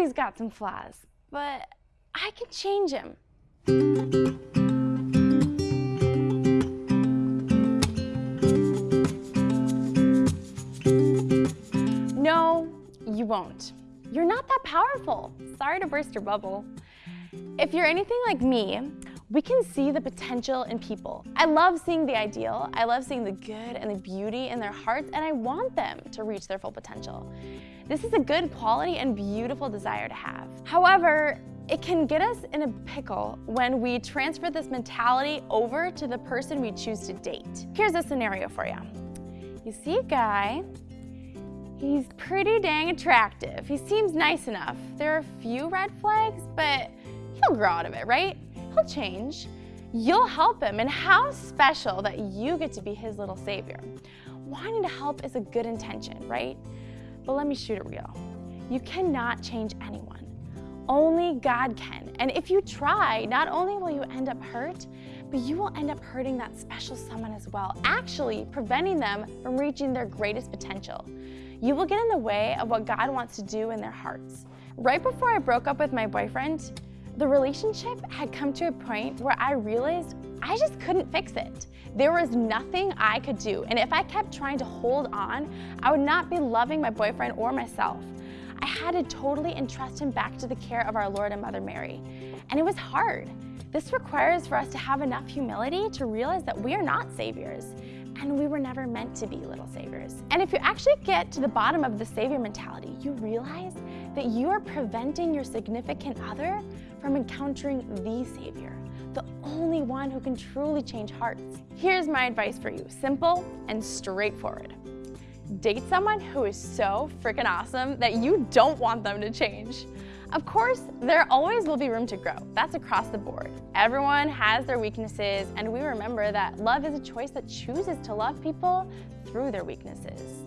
he's got some flaws, but I can change him. No, you won't. You're not that powerful. Sorry to burst your bubble. If you're anything like me, we can see the potential in people. I love seeing the ideal, I love seeing the good and the beauty in their hearts, and I want them to reach their full potential. This is a good quality and beautiful desire to have. However, it can get us in a pickle when we transfer this mentality over to the person we choose to date. Here's a scenario for you. You see a guy, he's pretty dang attractive. He seems nice enough. There are a few red flags, but he'll grow out of it, right? He'll change. You'll help him, and how special that you get to be his little savior. Wanting to help is a good intention, right? But let me shoot it real. You cannot change anyone. Only God can. And if you try, not only will you end up hurt, but you will end up hurting that special someone as well, actually preventing them from reaching their greatest potential. You will get in the way of what God wants to do in their hearts. Right before I broke up with my boyfriend, the relationship had come to a point where I realized I just couldn't fix it. There was nothing I could do, and if I kept trying to hold on, I would not be loving my boyfriend or myself. I had to totally entrust him back to the care of our Lord and Mother Mary. And it was hard. This requires for us to have enough humility to realize that we are not saviors and we were never meant to be little saviors. And if you actually get to the bottom of the savior mentality, you realize that you are preventing your significant other from encountering the savior, the only one who can truly change hearts. Here's my advice for you, simple and straightforward. Date someone who is so freaking awesome that you don't want them to change. Of course, there always will be room to grow. That's across the board. Everyone has their weaknesses, and we remember that love is a choice that chooses to love people through their weaknesses.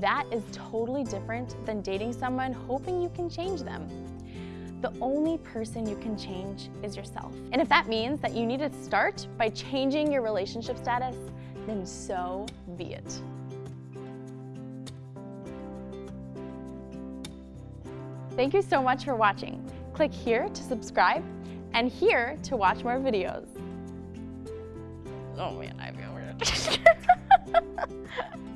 That is totally different than dating someone hoping you can change them the only person you can change is yourself. And if that means that you need to start by changing your relationship status, then so be it. Thank you so much for watching. Click here to subscribe and here to watch more videos. Oh man, I feel weird.